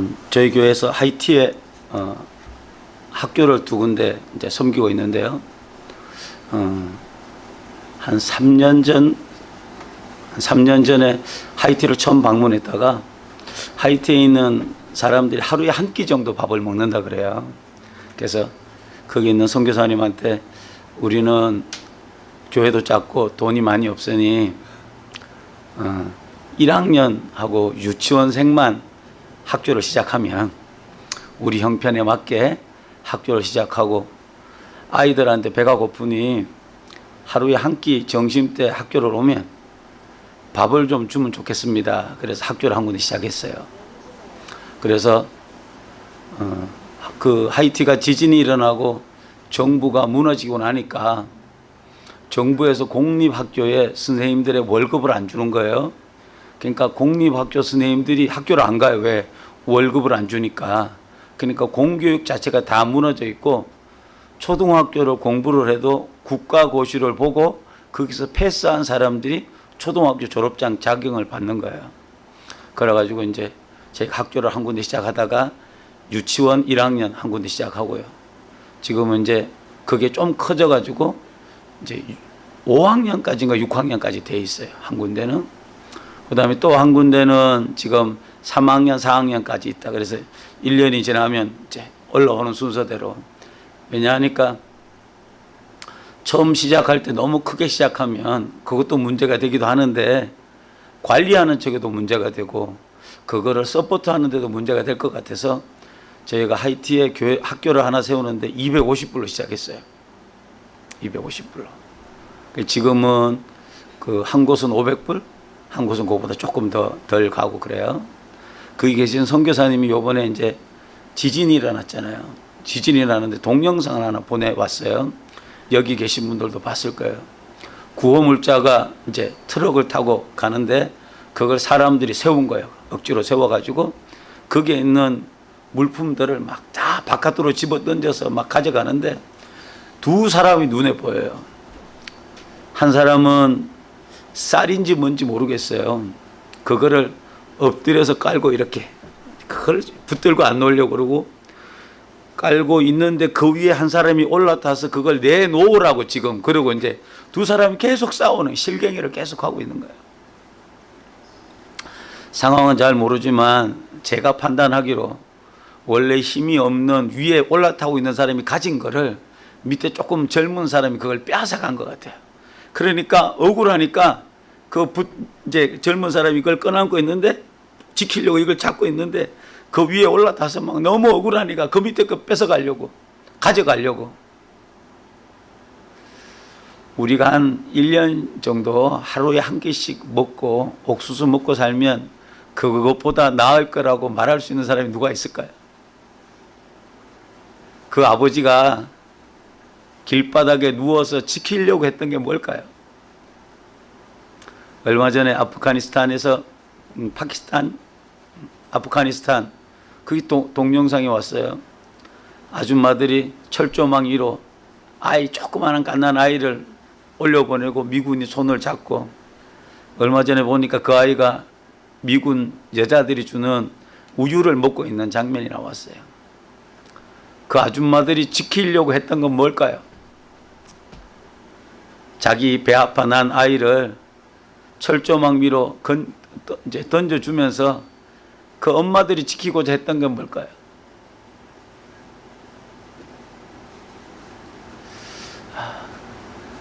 음, 저희 교회에서 하이티에 어, 학교를 두 군데 이제 섬기고 있는데요. 어, 한 3년 전, 한 3년 전에 하이티를 처음 방문했다가 하이티에 있는 사람들이 하루에 한 끼 정도 밥을 먹는다 그래요. 그래서 거기 있는 선교사님한테 우리는 교회도 작고 돈이 많이 없으니 어, 1학년하고 유치원생만 학교를 시작하면 우리 형편에 맞게 학교를 시작하고 아이들한테 배가 고프니 하루에 한 끼 점심 때 학교를 오면 밥을 좀 주면 좋겠습니다. 그래서 학교를 한 군데 시작했어요. 그래서 어, 그 하이티가 지진이 일어나고 정부가 무너지고 나니까 정부에서 공립학교에 선생님들의 월급을 안 주는 거예요. 그러니까 공립학교 선생님들이 학교를 안 가요. 왜? 월급을 안 주니까. 그러니까 공교육 자체가 다 무너져 있고 초등학교를 공부를 해도 국가고시를 보고 거기서 패스한 사람들이 초등학교 졸업장 자격을 받는 거예요. 그래가지고 이제 제가 학교를 한 군데 시작하다가 유치원 1학년 한 군데 시작하고요. 지금은 이제 그게 좀 커져가지고 이제 5학년까지인가 6학년까지 돼 있어요. 한 군데는. 그 다음에 또 한 군데는 지금 3학년, 4학년까지 있다. 그래서 1년이 지나면 이제 올라오는 순서대로. 왜냐하니까 처음 시작할 때 너무 크게 시작하면 그것도 문제가 되기도 하는데 관리하는 쪽에도 문제가 되고 그거를 서포트 하는 데도 문제가 될 것 같아서 저희가 하이티에 교회 학교를 하나 세우는데 250불로 시작했어요. 250불로. 지금은 그 한 곳은 500불, 한 곳은 그거보다 조금 더 덜 가고 그래요. 거기 계신 선교사님이 요번에 이제 지진이 일어났잖아요. 지진이 일어났는데 동영상을 하나 보내왔어요. 여기 계신 분들도 봤을 거예요. 구호물자가 이제 트럭을 타고 가는데 그걸 사람들이 세운 거예요. 억지로 세워가지고 거기에 있는 물품들을 막 다 바깥으로 집어 던져서 막 가져가는데 두 사람이 눈에 보여요. 한 사람은 쌀인지 뭔지 모르겠어요. 그거를 엎드려서 깔고 이렇게 그걸 붙들고 안 놓으려고 그러고 깔고 있는데 그 위에 한 사람이 올라타서 그걸 내놓으라고 지금 그러고 이제 두 사람이 계속 싸우는 실갱이를 계속 하고 있는 거예요. 상황은 잘 모르지만 제가 판단하기로 원래 힘이 없는 위에 올라타고 있는 사람이 가진 거를 밑에 조금 젊은 사람이 그걸 빼앗아간 것 같아요. 그러니까 억울하니까 그 부, 이제 젊은 사람이 이걸 꺼안고 있는데 지키려고 이걸 잡고 있는데 그 위에 올라타서 막 너무 억울하니까 그 밑에 거 뺏어가려고 가져가려고 우리가 한 1년 정도 하루에 한 개씩 먹고 옥수수 먹고 살면 그것보다 나을 거라고 말할 수 있는 사람이 누가 있을까요? 그 아버지가 길바닥에 누워서 지키려고 했던 게 뭘까요? 얼마 전에 아프가니스탄에서 음, 파키스탄, 아프가니스탄 그게 동, 동영상이 왔어요. 아줌마들이 철조망 위로 아이 조그마한 갓난 아이를 올려보내고 미군이 손을 잡고 얼마 전에 보니까 그 아이가 미군 여자들이 주는 우유를 먹고 있는 장면이 나왔어요. 그 아줌마들이 지키려고 했던 건 뭘까요? 자기 배 아파 난 아이를 철조망 위로 던져주면서 그 엄마들이 지키고자 했던 건 뭘까요?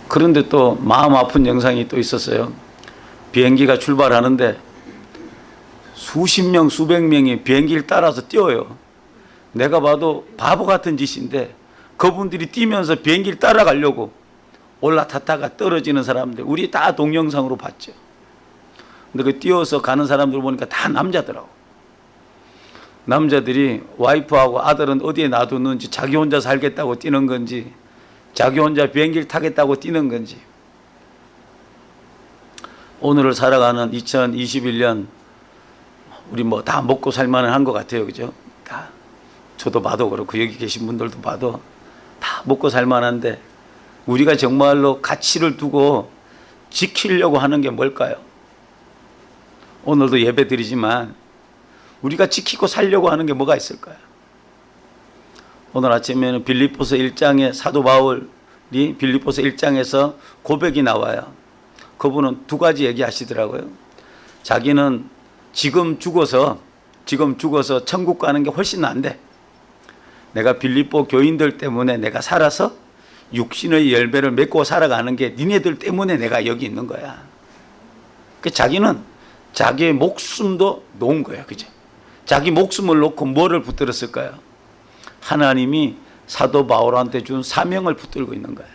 그런데 또 마음 아픈 영상이 또 있었어요. 비행기가 출발하는데 수십 명, 수백 명이 비행기를 따라서 뛰어요. 내가 봐도 바보 같은 짓인데 그분들이 뛰면서 비행기를 따라가려고 올라탔다가 떨어지는 사람들 우리 다 동영상으로 봤죠. 근데 그 뛰어서 가는 사람들 보니까 다 남자더라고. 남자들이 와이프하고 아들은 어디에 놔두는지 자기 혼자 살겠다고 뛰는 건지 자기 혼자 비행기를 타겠다고 뛰는 건지 오늘을 살아가는 2021년 우리 뭐 다 먹고 살만은 한 것 같아요. 그죠? 다 저도 봐도 그렇고 여기 계신 분들도 봐도 다 먹고 살만한데 우리가 정말로 가치를 두고 지키려고 하는 게 뭘까요? 오늘도 예배 드리지만 우리가 지키고 살려고 하는 게 뭐가 있을까요? 오늘 아침에는 빌립보서 1장에 사도 바울이 빌립보서 1장에서 고백이 나와요. 그분은 두 가지 얘기하시더라고요. 자기는 지금 죽어서 지금 죽어서 천국 가는 게 훨씬 난데 내가 빌립보 교인들 때문에 내가 살아서 육신의 열매를 맺고 살아가는 게 니네들 때문에 내가 여기 있는 거야. 그 자기는 자기의 목숨도 놓은 거야. 그죠? 자기 목숨을 놓고 뭐를 붙들었을까요? 하나님이 사도 바울한테 준 사명을 붙들고 있는 거예요.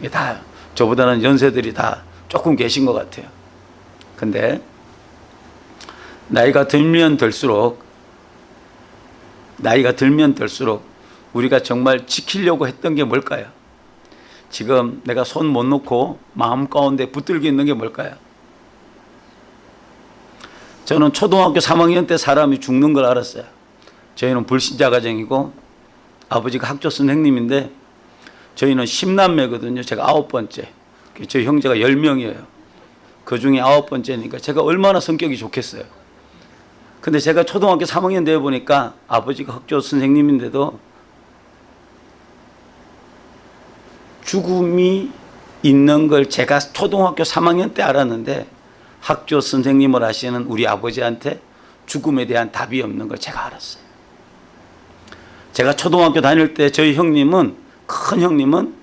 이게 다 저보다는 연세들이 다 조금 계신 것 같아요. 근데 나이가 들면 들수록 나이가 들면 들수록 우리가 정말 지키려고 했던 게 뭘까요? 지금 내가 손 못 놓고 마음 가운데 붙들고 있는 게 뭘까요? 저는 초등학교 3학년 때 사람이 죽는 걸 알았어요. 저희는 불신자 가정이고 아버지가 학교 선생님인데 저희는 10남매거든요. 제가 아홉 번째. 저희 형제가 10명이에요. 그 중에 아홉 번째니까 제가 얼마나 성격이 좋겠어요. 근데 제가 초등학교 3학년 되어 보니까 아버지가 학교 선생님인데도 죽음이 있는 걸 제가 초등학교 3학년 때 알았는데 학교 선생님을 하시는 우리 아버지한테 죽음에 대한 답이 없는 걸 제가 알았어요. 제가 초등학교 다닐 때 저희 형님은 큰 형님은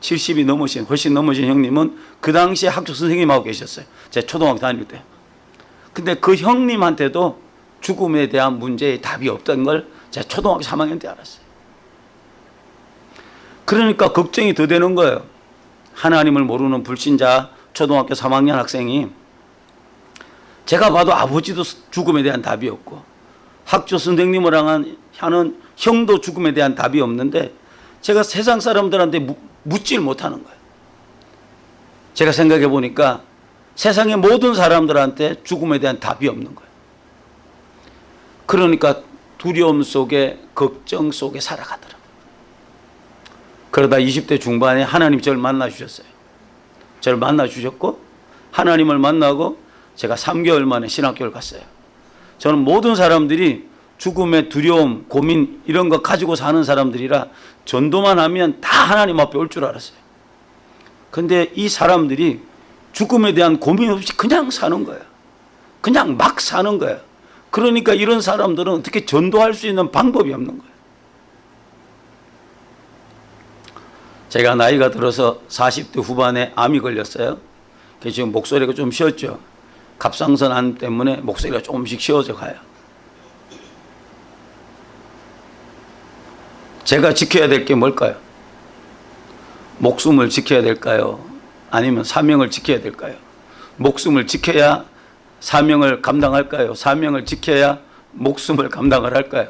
70이 넘으신 훨씬 넘으신 형님은 그 당시에 학교 선생님하고 계셨어요. 제가 초등학교 다닐 때. 근데 그 형님한테도 죽음에 대한 문제의 답이 없던 걸 제가 초등학교 3학년 때 알았어요. 그러니까 걱정이 더 되는 거예요. 하나님을 모르는 불신자 초등학교 3학년 학생이 제가 봐도 아버지도 죽음에 대한 답이 없고 학교 선생님을 하는 형도 죽음에 대한 답이 없는데 제가 세상 사람들한테 묻, 묻질 못하는 거예요. 제가 생각해 보니까 세상의 모든 사람들한테 죽음에 대한 답이 없는 거예요. 그러니까 두려움 속에 걱정 속에 살아가더라고요. 그러다 20대 중반에 하나님 저를 만나 주셨어요. 저를 만나 주셨고 하나님을 만나고 제가 3개월 만에 신학교를 갔어요. 저는 모든 사람들이 죽음의 두려움, 고민 이런 거 가지고 사는 사람들이라 전도만 하면 다 하나님 앞에 올 줄 알았어요. 근데 이 사람들이 죽음에 대한 고민 없이 그냥 사는 거예요. 그냥 막 사는 거예요. 그러니까 이런 사람들은 어떻게 전도할 수 있는 방법이 없는 거예요. 제가 나이가 들어서 40대 후반에 암이 걸렸어요. 지금 목소리가 좀 쉬었죠. 갑상선 암 때문에 목소리가 조금씩 쉬어져 가요. 제가 지켜야 될 게 뭘까요? 목숨을 지켜야 될까요? 아니면 사명을 지켜야 될까요? 목숨을 지켜야 사명을 감당할까요? 사명을 지켜야 목숨을 감당을 할까요?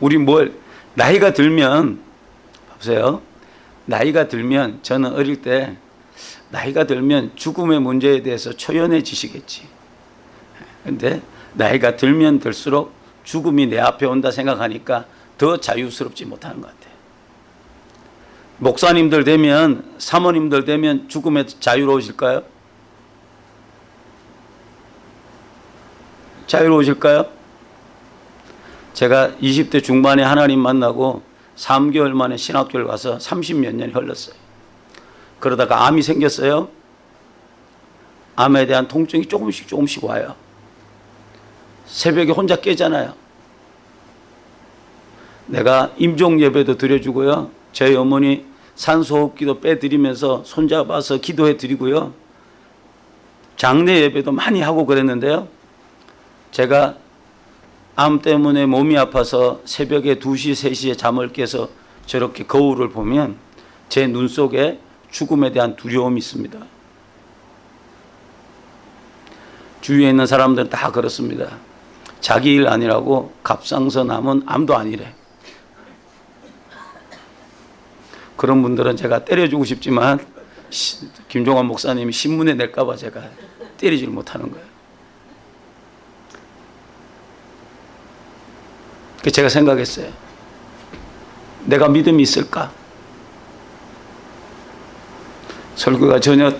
우리 뭘 나이가 들면 보세요. 나이가 들면 저는 어릴 때 나이가 들면 죽음의 문제에 대해서 초연해지시겠지. 근데 나이가 들면 들수록 죽음이 내 앞에 온다 생각하니까 더 자유스럽지 못하는 것 같아요. 목사님들 되면 사모님들 되면 죽음에 자유로우실까요? 자유로우실까요? 제가 20대 중반에 하나님 만나고 3개월 만에 신학교를 가서 30 몇 년이 흘렀어요. 그러다가 암이 생겼어요. 암에 대한 통증이 조금씩 조금씩 와요. 새벽에 혼자 깨잖아요. 내가 임종 예배도 드려주고요. 저희 어머니 산소호흡기도 빼드리면서 손잡아서 기도해 드리고요. 장례 예배도 많이 하고 그랬는데요. 제가 암 때문에 몸이 아파서 새벽에 2시, 3시에 잠을 깨서 저렇게 거울을 보면 제 눈 속에 죽음에 대한 두려움이 있습니다. 주위에 있는 사람들은 다 그렇습니다. 자기 일 아니라고 갑상선 암은 암도 아니래. 그런 분들은 제가 때려주고 싶지만 김종환 목사님이 신문에 낼까 봐 제가 때리질 못하는 거예요. 그 제가 생각했어요. 내가 믿음이 있을까? 설교가 전혀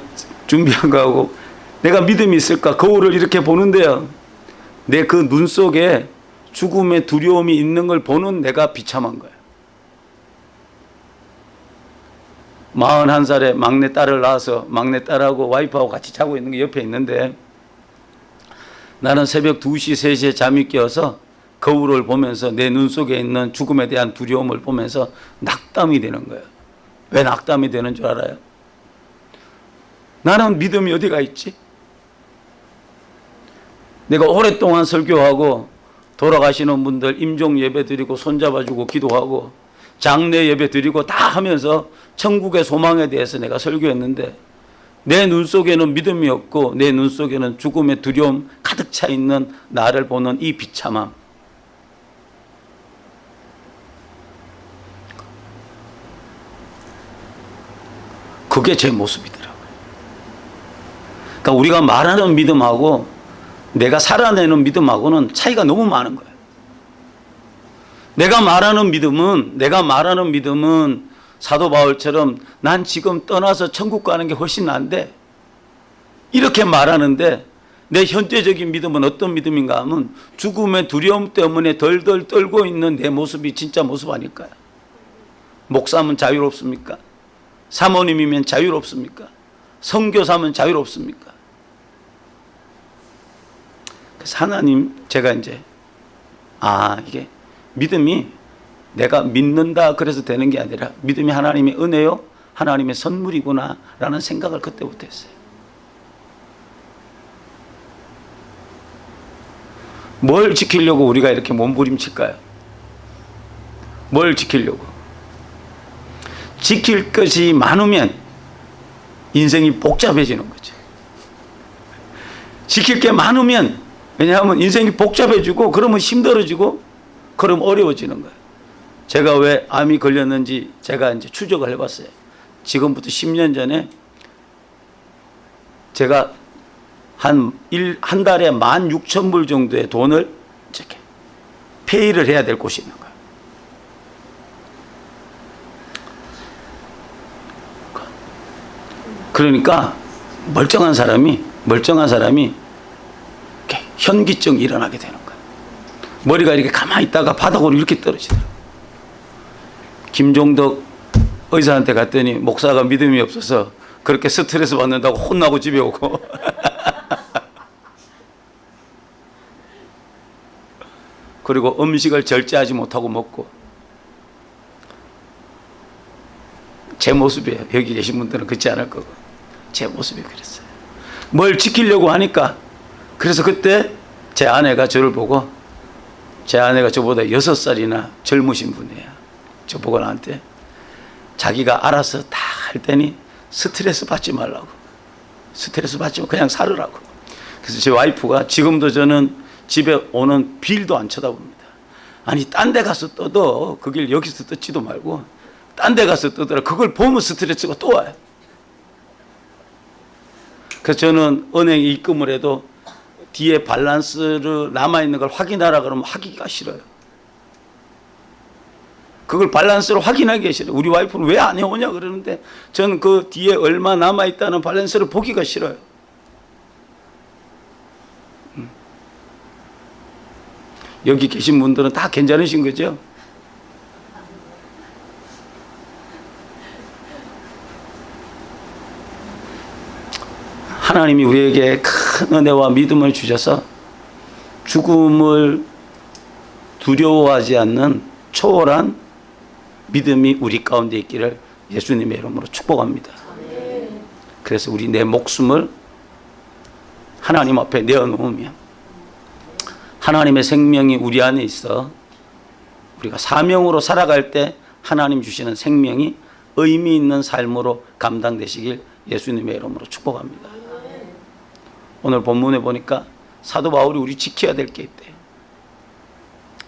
준비한 거하고 내가 믿음이 있을까 거울을 이렇게 보는데요. 내 그 눈 속에 죽음의 두려움이 있는 걸 보는 내가 비참한 거예요. 41살에 막내 딸을 낳아서 막내 딸하고 와이프하고 같이 자고 있는 게 옆에 있는데 나는 새벽 2시, 3시에 잠이 깨어서 거울을 보면서 내 눈 속에 있는 죽음에 대한 두려움을 보면서 낙담이 되는 거예요. 왜 낙담이 되는 줄 알아요? 나는 믿음이 어디가 있지? 내가 오랫동안 설교하고 돌아가시는 분들 임종 예배 드리고 손잡아주고 기도하고 장례 예배 드리고 다 하면서 천국의 소망에 대해서 내가 설교했는데 내 눈 속에는 믿음이 없고 내 눈 속에는 죽음의 두려움 가득 차 있는 나를 보는 이 비참함. 그게 제 모습이더라고요. 그러니까 우리가 말하는 믿음하고 내가 살아내는 믿음하고는 차이가 너무 많은 거예요. 내가 말하는 믿음은 내가 말하는 믿음은 사도 바울처럼 난 지금 떠나서 천국 가는 게 훨씬 나은데 이렇게 말하는데 내 현재적인 믿음은 어떤 믿음인가 하면 죽음의 두려움 때문에 덜덜 떨고 있는 내 모습이 진짜 모습 아닐까요? 목사면 자유롭습니까? 사모님이면 자유롭습니까? 선교사면 자유롭습니까? 그래서 하나님 제가 이제 아 이게 믿음이 내가 믿는다 그래서 되는 게 아니라 믿음이 하나님의 은혜요 하나님의 선물이구나 라는 생각을 그때부터 했어요 뭘 지키려고 우리가 이렇게 몸부림칠까요? 뭘 지키려고? 지킬 것이 많으면 인생이 복잡해지는 거죠 지킬 게 많으면 왜냐하면 인생이 복잡해지고 그러면 힘들어지고 그럼 어려워지는 거예요. 제가 왜 암이 걸렸는지 제가 이제 추적을 해봤어요. 지금부터 10년 전에 제가 한, 일, 한 달에 16,000불 정도의 돈을 이렇게 페이를 해야 될 곳이 있는 거예요. 그러니까 멀쩡한 사람이 멀쩡한 사람이 현기증이 일어나게 되는 거예요. 머리가 이렇게 가만히 있다가 바닥으로 이렇게 떨어지더라고요. 김종덕 의사한테 갔더니 목사가 믿음이 없어서 그렇게 스트레스 받는다고 혼나고 집에 오고 그리고 음식을 절제하지 못하고 먹고 제 모습이에요. 여기 계신 분들은 그렇지 않을 거고 제 모습이 그랬어요. 뭘 지키려고 하니까 그래서 그때 제 아내가 저를 보고 제 아내가 저보다 여섯 살이나 젊으신 분이에요. 저 보고 나한테 자기가 알아서 다 할 테니 스트레스 받지 말라고. 스트레스 받지 마 그냥 살으라고. 그래서 제 와이프가 지금도 저는 집에 오는 빌도 안 쳐다봅니다. 아니 딴 데 가서 떠도 그 길 여기서 뜯지도 말고 딴 데 가서 뜯어라 그걸 보면 스트레스가 또 와요. 그래서 저는 은행 입금을 해도 뒤에 밸런스를 남아있는 걸 확인하라 그러면 하기가 싫어요. 그걸 밸런스를 확인하기 싫어요. 우리 와이프는 왜 안 해오냐 그러는데 저는 그 뒤에 얼마 남아있다는 밸런스를 보기가 싫어요. 음. 여기 계신 분들은 다 괜찮으신 거죠? 하나님이 우리에게 큰 은혜와 믿음을 주셔서 죽음을 두려워하지 않는 초월한 믿음이 우리 가운데 있기를 예수님의 이름으로 축복합니다. 그래서 우리 내 목숨을 하나님 앞에 내어놓으면 하나님의 생명이 우리 안에 있어 우리가 사명으로 살아갈 때 하나님 주시는 생명이 의미 있는 삶으로 감당되시길 예수님의 이름으로 축복합니다. 오늘 본문에 보니까 사도 바울이 우리 지켜야 될 게 있대요.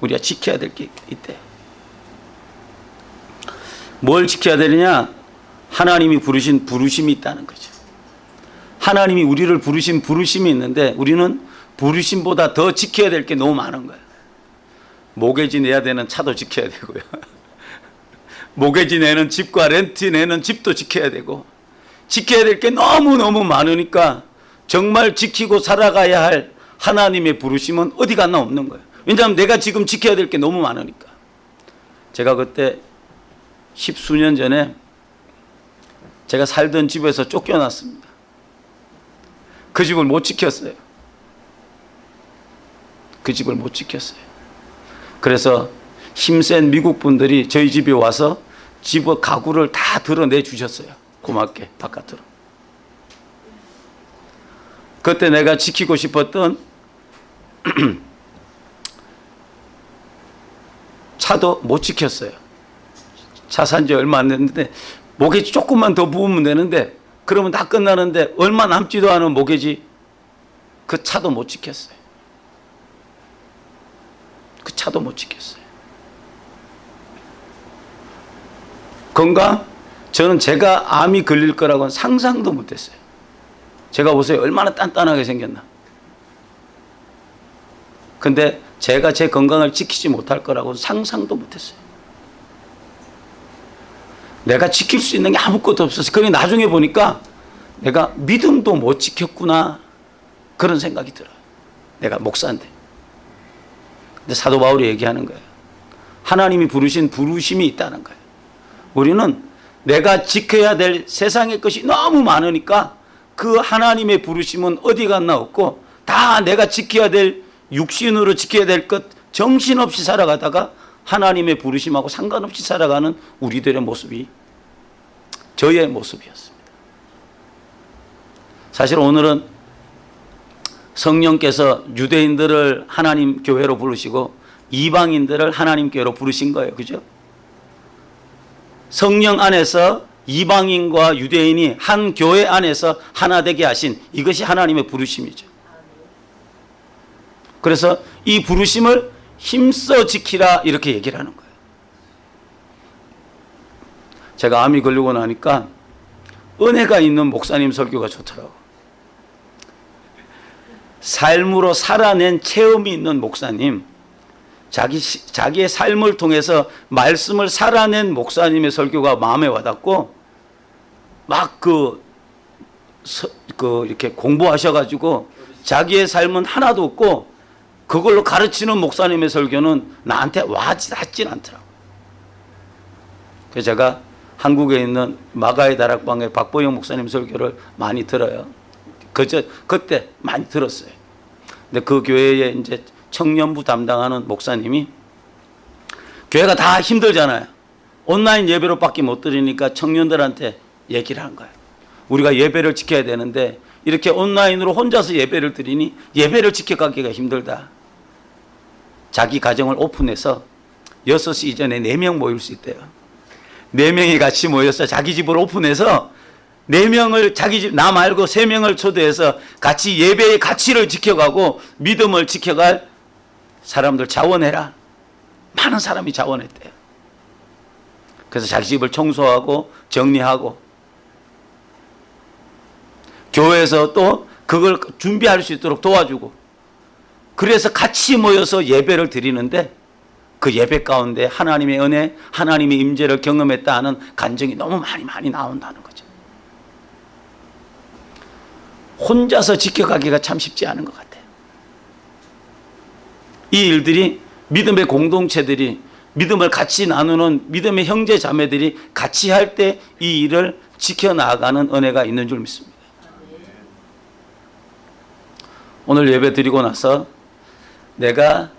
우리가 지켜야 될 게 있대요. 뭘 지켜야 되느냐? 하나님이 부르신 부르심이 있다는 거죠. 하나님이 우리를 부르신 부르심이 있는데 우리는 부르심보다 더 지켜야 될 게 너무 많은 거예요. 모계지 내야 되는 차도 지켜야 되고요. 모계지 내는 집과 렌트 내는 집도 지켜야 되고 지켜야 될 게 너무너무 많으니까 정말 지키고 살아가야 할 하나님의 부르심은 어디 갔나 없는 거예요. 왜냐하면 내가 지금 지켜야 될 게 너무 많으니까. 제가 그때 십수년 전에 제가 살던 집에서 쫓겨났습니다. 그 집을 못 지켰어요. 그 집을 못 지켰어요. 그래서 힘센 미국 분들이 저희 집에 와서 집 가구를 다 드러내 주셨어요. 고맙게 바깥으로. 그때 내가 지키고 싶었던 차도 못 지켰어요. 차 산 지 얼마 안 됐는데 모기지 조금만 더 부으면 되는데 그러면 다 끝나는데 얼마 남지도 않은 모기지 그 차도 못 지켰어요. 그 차도 못 지켰어요. 건강? 저는 제가 암이 걸릴 거라고는 상상도 못했어요. 제가 보세요. 얼마나 단단하게 생겼나. 근데 제가 제 건강을 지키지 못할 거라고 상상도 못했어요. 내가 지킬 수 있는 게 아무것도 없었어요. 그게 나중에 보니까 내가 믿음도 못 지켰구나. 그런 생각이 들어요. 내가 목사인데. 근데 사도 바울이 얘기하는 거예요. 하나님이 부르신 부르심이 있다는 거예요. 우리는 내가 지켜야 될 세상의 것이 너무 많으니까 그 하나님의 부르심은 어디 갔나 없고 다 내가 지켜야 될 육신으로 지켜야 될 것 정신없이 살아가다가 하나님의 부르심하고 상관없이 살아가는 우리들의 모습이 저의 모습이었습니다. 사실 오늘은 성령께서 유대인들을 하나님 교회로 부르시고 이방인들을 하나님 교회로 부르신 거예요. 그죠? 성령 안에서 이방인과 유대인이 한 교회 안에서 하나 되게 하신 이것이 하나님의 부르심이죠. 그래서 이 부르심을 힘써 지키라 이렇게 얘기를 하는 거예요. 제가 암이 걸리고 나니까 은혜가 있는 목사님 설교가 좋더라고. 삶으로 살아낸 체험이 있는 목사님, 자기 자기의 삶을 통해서 말씀을 살아낸 목사님의 설교가 마음에 와닿고 막그 그 이렇게 공부하셔가지고 자기의 삶은 하나도 없고 그걸로 가르치는 목사님의 설교는 나한테 와닿진 않더라고. 그래서 제가 한국에 있는 마가의 다락방의 박보영 목사님 설교를 많이 들어요. 그저 그때 많이 들었어요. 근데 그 교회에 이제 청년부 담당하는 목사님이 교회가 다 힘들잖아요. 온라인 예배로밖에 못 드리니까 청년들한테 얘기를 한 거예요. 우리가 예배를 지켜야 되는데 이렇게 온라인으로 혼자서 예배를 드리니 예배를 지켜가기가 힘들다. 자기 가정을 오픈해서 6시 이전에 4명 모일 수 있대요. 4명이 같이 모여서 자기 집을 오픈해서 4명을 자기 집, 나 말고 3명을 초대해서 같이 예배의 가치를 지켜가고 믿음을 지켜갈 사람들 자원해라. 많은 사람이 자원했대요. 그래서 자기 집을 청소하고 정리하고 교회에서 또 그걸 준비할 수 있도록 도와주고 그래서 같이 모여서 예배를 드리는데 그 예배 가운데 하나님의 은혜, 하나님의 임재를 경험했다 하는 간증이 너무 많이 많이 나온다는 거죠. 혼자서 지켜가기가 참 쉽지 않은 것 같아요. 이 일들이 믿음의 공동체들이 믿음을 같이 나누는 믿음의 형제 자매들이 같이 할 때 이 일을 지켜나가는 은혜가 있는 줄 믿습니다. 오늘 예배 드리고 나서 내가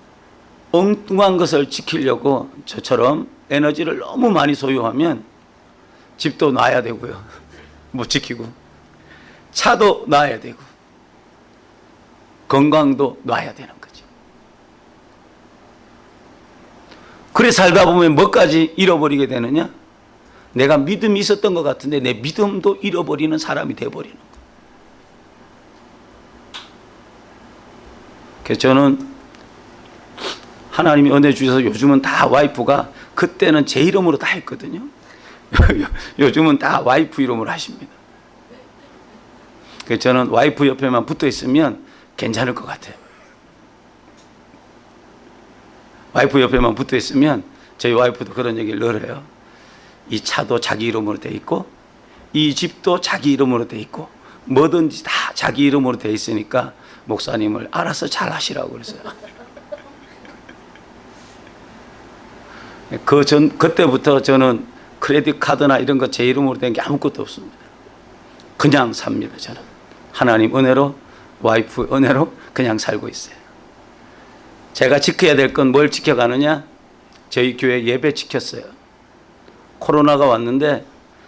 엉뚱한 것을 지키려고 저처럼 에너지를 너무 많이 소유하면 집도 놔야 되고요. 못 지키고. 차도 놔야 되고. 건강도 놔야 되는 거죠. 그래 살다 보면 뭐까지 잃어버리게 되느냐? 내가 믿음이 있었던 것 같은데 내 믿음도 잃어버리는 사람이 돼버리는 거예요. 그래서 저는 하나님이 은혜 주셔서 요즘은 다 와이프가 그때는 제 이름으로 다 했거든요. 요즘은 다 와이프 이름으로 하십니다. 그래서 저는 와이프 옆에만 붙어 있으면 괜찮을 것 같아요. 와이프 옆에만 붙어 있으면 저희 와이프도 그런 얘기를 늘 해요. 이 차도 자기 이름으로 돼 있고 이 집도 자기 이름으로 돼 있고 뭐든지 다 자기 이름으로 돼 있으니까 목사님을 알아서 잘 하시라고 그랬어요. 그 전 그때부터 저는 크레딧 카드나 이런 거 제 이름으로 된 게 아무것도 없습니다. 그냥 삽니다. 저는 하나님 은혜로 와이프 은혜로 그냥 살고 있어요. 제가 지켜야 될 건 뭘 지켜가느냐? 저희 교회 예배 지켰어요. 코로나가 왔는데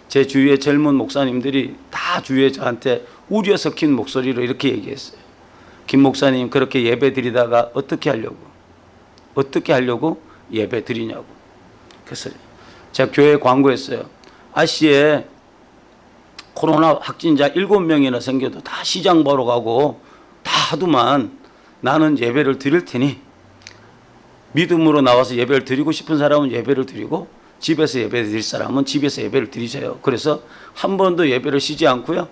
제 주위의 젊은 목사님들이 다 주위에 저한테 우려 섞인 목소리로 이렇게 얘기했어요. 김 목사님 그렇게 예배 드리다가 어떻게 하려고? 어떻게 하려고 예배 드리냐고. 그래서 제가 교회 광고했어요. 아시에 코로나 확진자 7명이나 생겨도 다 시장 보러 가고 다 하더만 나는 예배를 드릴 테니 믿음으로 나와서 예배를 드리고 싶은 사람은 예배를 드리고 집에서 예배 드릴 사람은 집에서 예배를 드리세요. 그래서 한 번도 예배를 쉬지 않고요.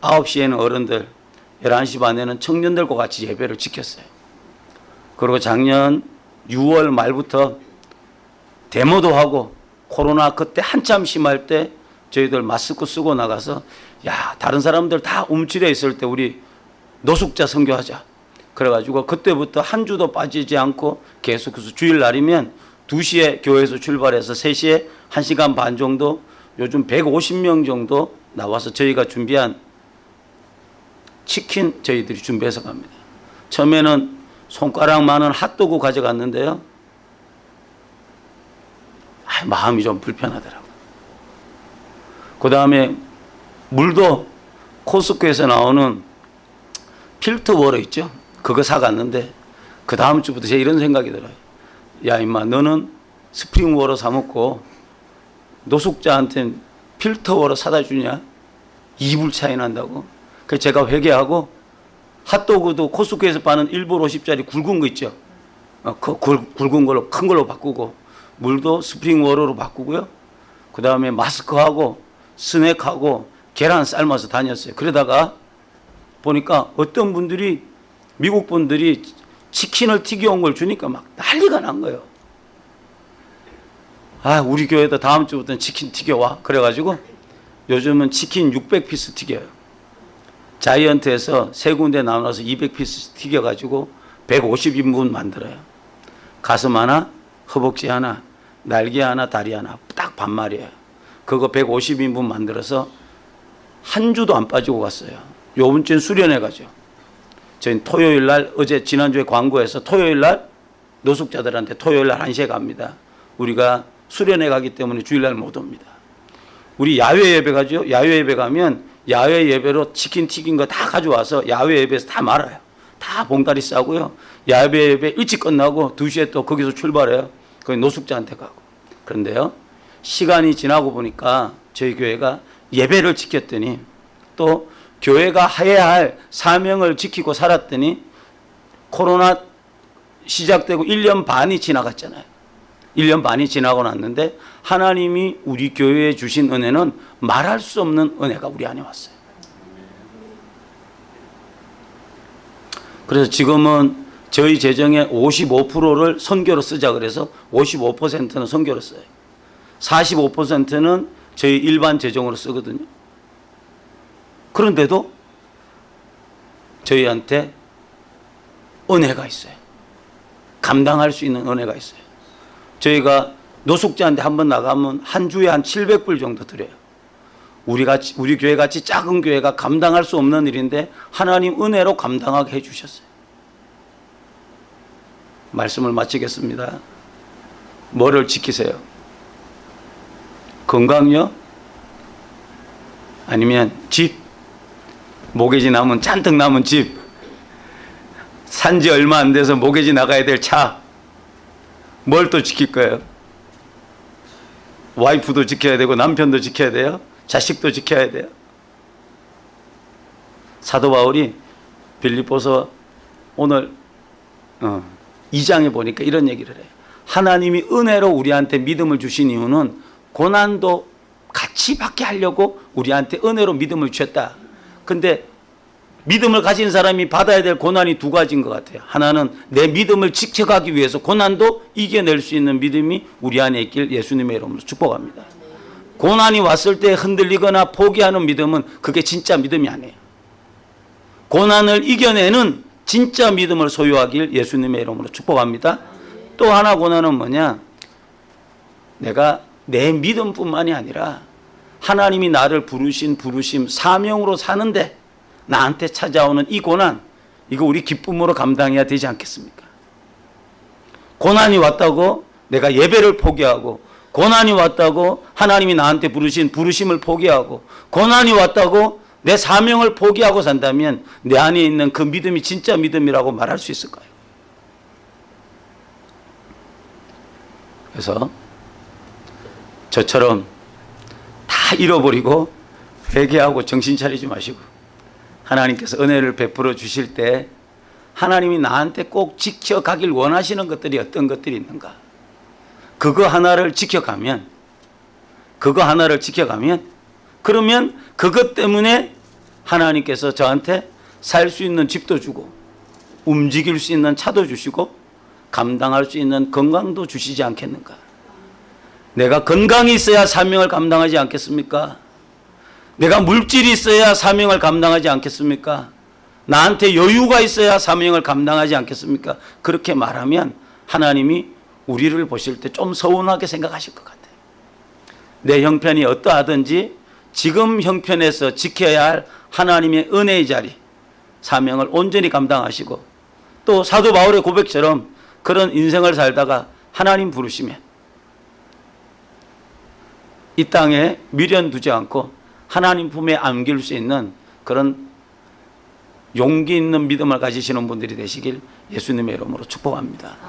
9시에는 어른들, 11시 반에는 청년들과 같이 예배를 지켰어요. 그리고 작년 6월 말부터 데모도 하고 코로나 그때 한참 심할 때 저희들 마스크 쓰고 나가서 야 다른 사람들 다 움츠려 있을 때 우리 노숙자 선교하자. 그래가지고 그때부터 한 주도 빠지지 않고 계속해서 주일날이면 2시에 교회에서 출발해서 3시에 1시간 반 정도 요즘 150명 정도 나와서 저희가 준비한 치킨 저희들이 준비해서 갑니다. 처음에는 손가락만한 핫도그 가져갔는데요. 아, 마음이 좀 불편하더라고요. 그 다음에 물도 Costco에서 나오는 filter water 있죠? 그거 사갔는데 그 다음 주부터 제가 이런 생각이 들어요. 야 임마 너는 spring water 사 먹고 노숙자한테 filter water 사다 주냐? 이불 차이 난다고. 그래서 제가 회개하고 핫도그도 코스코에서 파는 1불 50짜리 굵은 거 있죠? 어, 그 굵, 굵은 걸로 큰 걸로 바꾸고 물도 spring water로 바꾸고요. 그 다음에 마스크하고 스낵하고 계란 삶아서 다녔어요. 그러다가 보니까 어떤 분들이 미국 분들이 치킨을 튀겨온 걸 주니까 막 난리가 난 거예요. 아, 우리 교회도 다음 주부터는 치킨 튀겨와. 그래가지고 요즘은 치킨 600피스 튀겨요. 자이언트에서 세 군데 나눠서 200피스 튀겨가지고 150인분 만들어요. 가슴 하나, 허벅지 하나, 날개 하나, 다리 하나 딱 반말이에요. 그거 150인분 만들어서 한 주도 안 빠지고 갔어요. 요번 주엔 수련회 가죠. 저희 토요일 날 어제 지난주에 광고해서 토요일 날 노숙자들한테 토요일 날 1시에 갑니다. 우리가 수련회 가기 때문에 주일 날 못 옵니다. 우리 야외 예배 가죠. 야외 예배 가면 야외 예배로 치킨 튀긴 거 다 가져와서 야외 예배에서 다 말아요. 다 봉다리 싸고요. 야외 예배 일찍 끝나고 2시에 또 거기서 출발해요. 거기 노숙자한테 가고. 그런데요. 시간이 지나고 보니까 저희 교회가 예배를 지켰더니 또 교회가 해야 할 사명을 지키고 살았더니 코로나 시작되고 1년 반이 지나갔잖아요. 1년 반이 지나고 났는데 하나님이 우리 교회에 주신 은혜는 말할 수 없는 은혜가 우리 안에 왔어요. 그래서 지금은 저희 재정의 55%를 선교로 쓰자 그래서 55%는 선교로 써요. 45%는 저희 일반 재정으로 쓰거든요. 그런데도 저희한테 은혜가 있어요. 감당할 수 있는 은혜가 있어요. 저희가 노숙자한테 한 번 나가면 한 주에 한 700불 정도 드려요. 우리 같이 우리 교회 같이 작은 교회가 감당할 수 없는 일인데 하나님 은혜로 감당하게 해 주셨어요. 말씀을 마치겠습니다. 뭐를 지키세요? 건강요? 아니면 집? 모기지 남은 잔뜩 남은 집? 산지 얼마 안 돼서 모기지 나가야 될 차? 뭘 또 지킬 거예요? 와이프도 지켜야 되고 남편도 지켜야 돼요. 자식도 지켜야 돼요. 사도 바울이 빌립보서 오늘 어, 2장에 보니까 이런 얘기를 해요. 하나님이 은혜로 우리한테 믿음을 주신 이유는 고난도 같이 받게 하려고 우리한테 은혜로 믿음을 주셨다. 근데 믿음을 가진 사람이 받아야 될 고난이 두 가지인 것 같아요. 하나는 내 믿음을 지켜가기 위해서 고난도 이겨낼 수 있는 믿음이 우리 안에 있길 예수님의 이름으로 축복합니다. 고난이 왔을 때 흔들리거나 포기하는 믿음은 그게 진짜 믿음이 아니에요. 고난을 이겨내는 진짜 믿음을 소유하길 예수님의 이름으로 축복합니다. 또 하나 고난은 뭐냐? 내가 내 믿음뿐만이 아니라 하나님이 나를 부르신 부르심 사명으로 사는데 나한테 찾아오는 이 고난 이거 우리 기쁨으로 감당해야 되지 않겠습니까? 고난이 왔다고 내가 예배를 포기하고 고난이 왔다고 하나님이 나한테 부르신 부르심을 포기하고 고난이 왔다고 내 사명을 포기하고 산다면 내 안에 있는 그 믿음이 진짜 믿음이라고 말할 수 있을까요? 그래서 저처럼 다 잃어버리고 회개하고 정신 차리지 마시고 하나님께서 은혜를 베풀어 주실 때 하나님이 나한테 꼭 지켜가길 원하시는 것들이 어떤 것들이 있는가 그거 하나를 지켜가면 그거 하나를 지켜가면 그러면 그것 때문에 하나님께서 저한테 살 수 있는 집도 주고 움직일 수 있는 차도 주시고 감당할 수 있는 건강도 주시지 않겠는가 내가 건강이 있어야 사명을 감당하지 않겠습니까? 내가 물질이 있어야 사명을 감당하지 않겠습니까? 나한테 여유가 있어야 사명을 감당하지 않겠습니까? 그렇게 말하면 하나님이 우리를 보실 때 좀 서운하게 생각하실 것 같아요. 내 형편이 어떠하든지 지금 형편에서 지켜야 할 하나님의 은혜의 자리, 사명을 온전히 감당하시고 또 사도 바울의 고백처럼 그런 인생을 살다가 하나님 부르시면 이 땅에 미련 두지 않고 하나님 품에 안길 수 있는 그런 용기 있는 믿음을 가지시는 분들이 되시길 예수님의 이름으로 축복합니다.